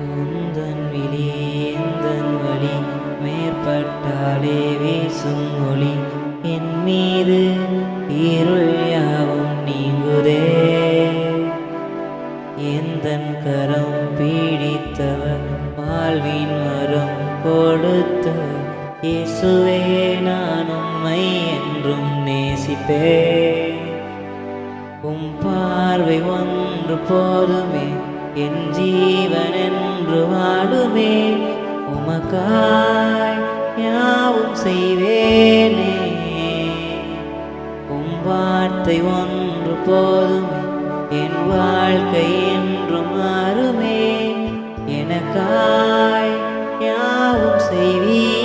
உந்தன் விழி எந்தன் வழி மேற்பட்டாலே வீசும் ஒளி. என் மீது இருள் யாவும் நீங்குதே. எந்தன் கரம் பீடித்தவர் வாழ்வின் மரம் கொடுத்த இயேசுவே நான் உம்மை என்றும் நேசிப்பே உம் பார்வை ஒன்று போதுமே என் வாழுமே உமக்காய் யாவும் செய்வேனே. உம் வார்த்தை ஒன்று போதுமே. என் வாழ்க்கை என்று மாறுமே எனக்காய் யாவும் செய்வீ